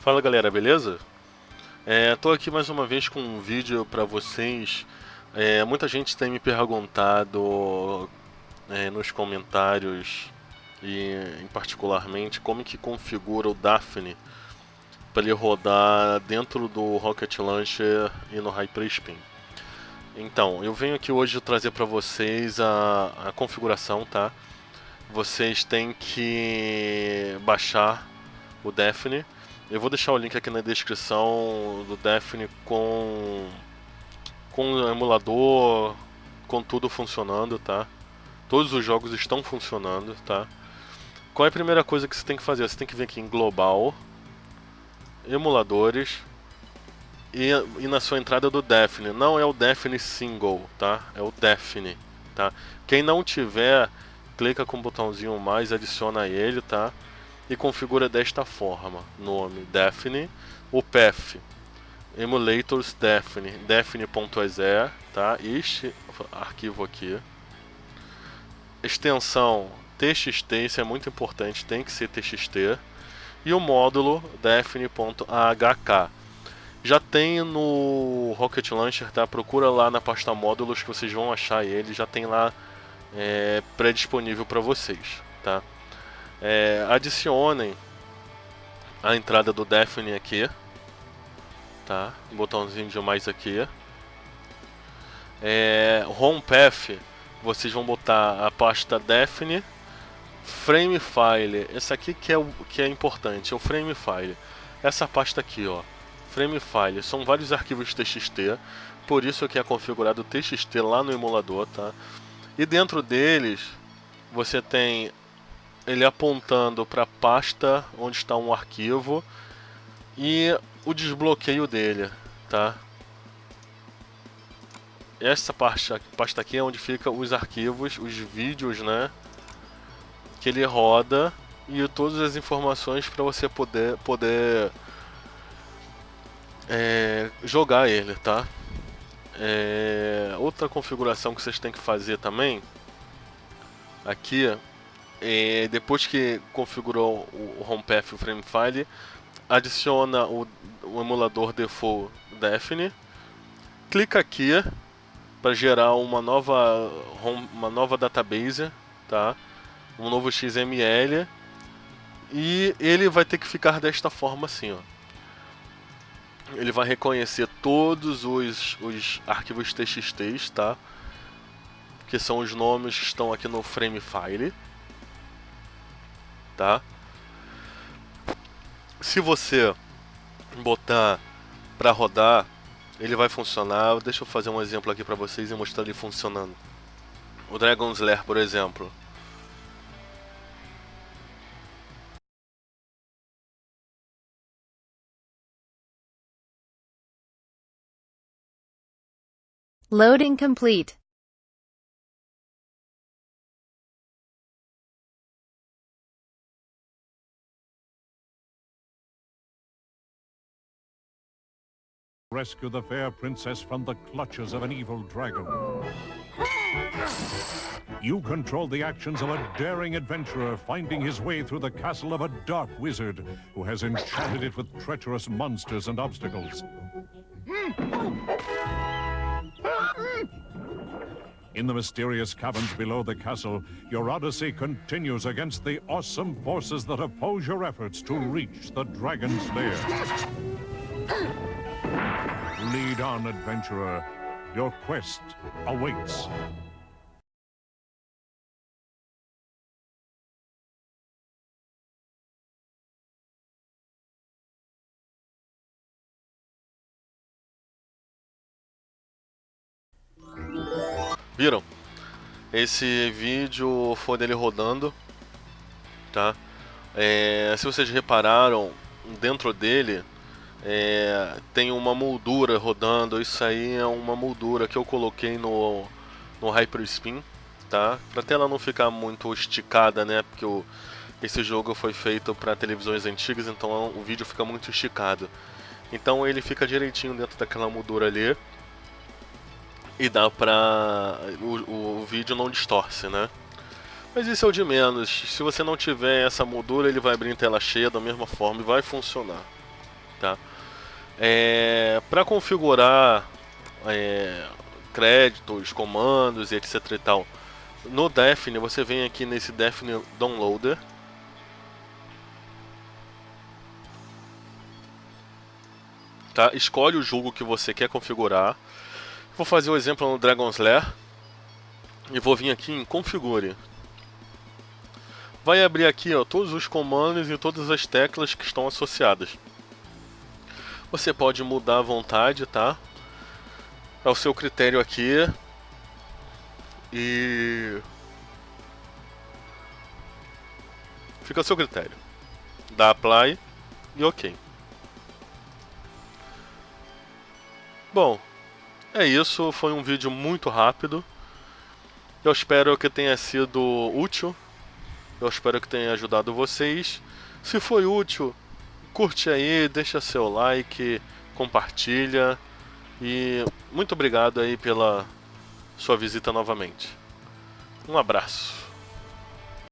Fala galera, beleza? Estou é, aqui mais uma vez com um vídeo para vocês. É, muita gente tem me perguntado é, nos comentários e em particularmente como que configura o Daphne para ele rodar dentro do Rocket Launcher e no Hyperspin. Então, eu venho aqui hoje trazer para vocês a, a configuração, tá? Vocês têm que baixar o Daphne eu vou deixar o link aqui na descrição do Daphne com, com o emulador, com tudo funcionando, tá? Todos os jogos estão funcionando, tá? Qual é a primeira coisa que você tem que fazer? Você tem que vir aqui em Global, Emuladores, e, e na sua entrada do Daphne. Não é o Daphne Single, tá? É o Daphne, tá? Quem não tiver, clica com o botãozinho mais, adiciona ele, tá? E configura desta forma: nome Daphne, o path emulators Daphne, daphne.exe, tá? Este arquivo aqui. Extensão txt, isso é muito importante, tem que ser txt. E o módulo daphne.ahk. Já tem no Rocket Launcher, tá? Procura lá na pasta módulos que vocês vão achar ele, já tem lá é, pré-disponível para vocês, tá? É, adicionem a entrada do Daphne aqui, tá? Botãozinho de mais aqui. É, home Path, vocês vão botar a pasta Daphne, Frame File. Esse aqui que é o que é importante, é o Frame File. Essa pasta aqui, ó, Frame File, são vários arquivos TXT, por isso que é configurado TXT lá no emulador, tá? E dentro deles você tem ele apontando para a pasta onde está um arquivo e o desbloqueio dele, tá? Essa pasta, pasta aqui é onde fica os arquivos, os vídeos, né? Que ele roda e todas as informações para você poder, poder é, jogar ele, tá? É, outra configuração que vocês têm que fazer também aqui depois que configurou o HomePath e o FrameFile, adiciona o, o emulador default Daphne, clica aqui para gerar uma nova, uma nova database, tá? um novo XML, e ele vai ter que ficar desta forma assim, ó. Ele vai reconhecer todos os, os arquivos TXT, tá? Que são os nomes que estão aqui no frame file tá? Se você botar para rodar, ele vai funcionar. Deixa eu fazer um exemplo aqui para vocês e mostrar ele funcionando. O Dragon's Lair, por exemplo. Loading complete. Rescue the fair princess from the clutches of an evil dragon. You control the actions of a daring adventurer finding his way through the castle of a dark wizard who has enchanted it with treacherous monsters and obstacles. In the mysterious caverns below the castle, your odyssey continues against the awesome forces that oppose your efforts to reach the dragon's lair. Lead on, adventurer. Your quest awaits. Viram? Esse vídeo foi dele rodando, tá? É, se vocês repararam, dentro dele é, tem uma moldura rodando, isso aí é uma moldura que eu coloquei no, no Hyperspin, tá? Pra tela não ficar muito esticada, né? Porque o, esse jogo foi feito para televisões antigas, então o vídeo fica muito esticado. Então ele fica direitinho dentro daquela moldura ali. E dá pra... O, o vídeo não distorce, né? Mas isso é o de menos. Se você não tiver essa moldura, ele vai abrir em tela cheia da mesma forma e vai funcionar. Tá? É, para configurar é, créditos, comandos etc e tal, no Daphne você vem aqui nesse Daphne Downloader. Tá? Escolhe o jogo que você quer configurar. Vou fazer o exemplo no Dragon's Lair. E vou vir aqui em Configure. Vai abrir aqui ó, todos os comandos e todas as teclas que estão associadas. Você pode mudar à vontade, tá? Ao seu critério aqui. E... Fica ao seu critério. Dá apply e ok. Bom, é isso. Foi um vídeo muito rápido. Eu espero que tenha sido útil. Eu espero que tenha ajudado vocês. Se foi útil, curte aí, deixa seu like, compartilha. E muito obrigado aí pela sua visita novamente. Um abraço.